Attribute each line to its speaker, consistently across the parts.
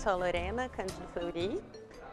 Speaker 1: sou a Lorena Cândido Fleury,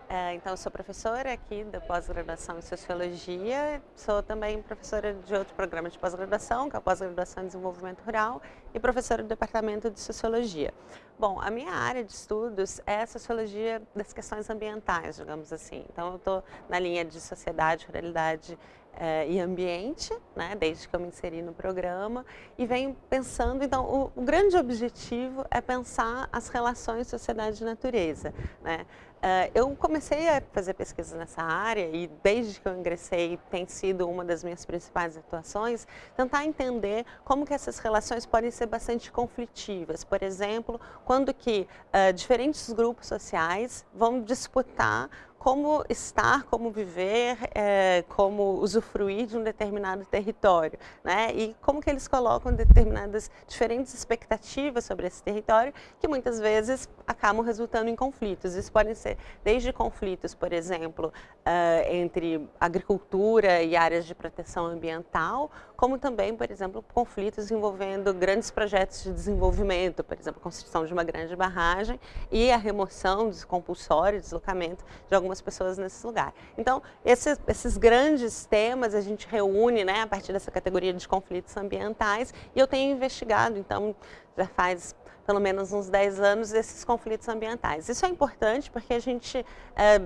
Speaker 1: é, então sou professora aqui da pós-graduação em Sociologia, sou também professora de outro programa de pós-graduação, que é a pós-graduação em Desenvolvimento Rural, e professora do Departamento de Sociologia. Bom, a minha área de estudos é a Sociologia das questões ambientais, digamos assim. Então eu estou na linha de Sociedade, Ruralidade eh, e ambiente, né, desde que eu me inseri no programa, e venho pensando, então, o, o grande objetivo é pensar as relações sociedade e natureza. Né? Uh, eu comecei a fazer pesquisa nessa área e desde que eu ingressei tem sido uma das minhas principais atuações, tentar entender como que essas relações podem ser bastante conflitivas. Por exemplo, quando que uh, diferentes grupos sociais vão disputar como estar, como viver, é, como usufruir de um determinado território, né? E como que eles colocam determinadas diferentes expectativas sobre esse território que muitas vezes acabam resultando em conflitos. Isso podem ser desde conflitos, por exemplo, uh, entre agricultura e áreas de proteção ambiental, como também, por exemplo, conflitos envolvendo grandes projetos de desenvolvimento, por exemplo, a construção de uma grande barragem e a remoção compulsória, deslocamento de algumas algumas pessoas nesse lugar. Então, esses, esses grandes temas a gente reúne né, a partir dessa categoria de conflitos ambientais e eu tenho investigado, então, já faz pelo menos uns 10 anos, esses conflitos ambientais. Isso é importante porque a gente... É,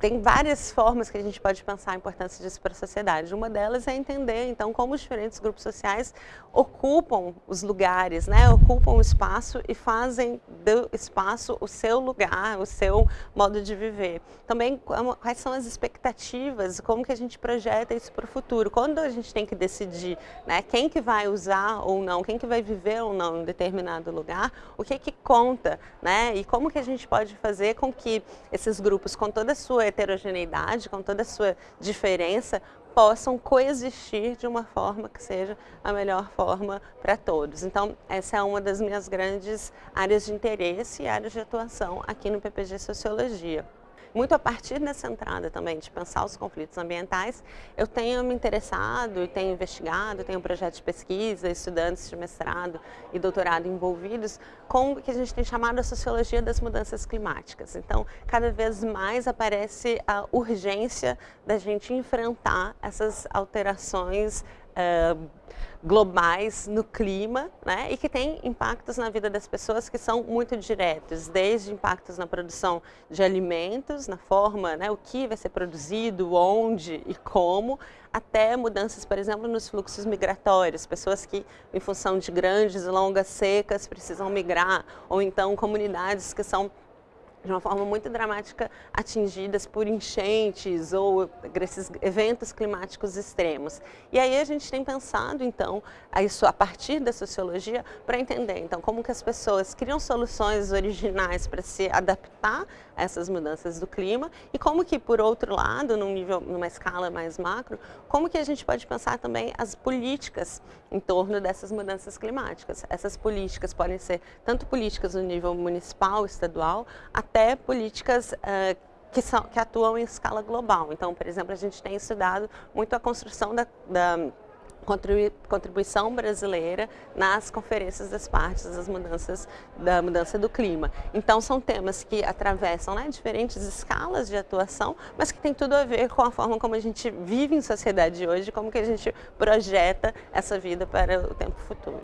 Speaker 1: tem várias formas que a gente pode pensar a importância disso para a sociedade. Uma delas é entender, então, como os diferentes grupos sociais ocupam os lugares, né? ocupam o espaço e fazem do espaço o seu lugar, o seu modo de viver. Também, quais são as expectativas, como que a gente projeta isso para o futuro. Quando a gente tem que decidir né, quem que vai usar ou não, quem que vai viver ou não em determinado lugar, o que que conta, né? e como que a gente pode fazer com que esses grupos, com toda toda a sua heterogeneidade, com toda a sua diferença, possam coexistir de uma forma que seja a melhor forma para todos. Então, essa é uma das minhas grandes áreas de interesse e áreas de atuação aqui no PPG Sociologia. Muito a partir dessa entrada também, de pensar os conflitos ambientais, eu tenho me interessado e tenho investigado, tenho um projeto de pesquisa, estudantes de mestrado e doutorado envolvidos com o que a gente tem chamado a sociologia das mudanças climáticas. Então, cada vez mais aparece a urgência da gente enfrentar essas alterações uh, globais no clima né, e que tem impactos na vida das pessoas que são muito diretos, desde impactos na produção de alimentos, na forma, né, o que vai ser produzido, onde e como, até mudanças, por exemplo, nos fluxos migratórios, pessoas que, em função de grandes e longas secas, precisam migrar, ou então comunidades que são de uma forma muito dramática atingidas por enchentes ou esses eventos climáticos extremos. E aí a gente tem pensado, então, isso a partir da sociologia para entender, então, como que as pessoas criam soluções originais para se adaptar a essas mudanças do clima e como que, por outro lado, num nível, numa escala mais macro, como que a gente pode pensar também as políticas em torno dessas mudanças climáticas. Essas políticas podem ser tanto políticas no nível municipal, estadual, até até políticas uh, que, são, que atuam em escala global. Então, por exemplo, a gente tem estudado muito a construção da, da contribuição brasileira nas conferências das partes das mudanças da mudança do clima. Então são temas que atravessam né, diferentes escalas de atuação, mas que tem tudo a ver com a forma como a gente vive em sociedade hoje, como que a gente projeta essa vida para o tempo futuro.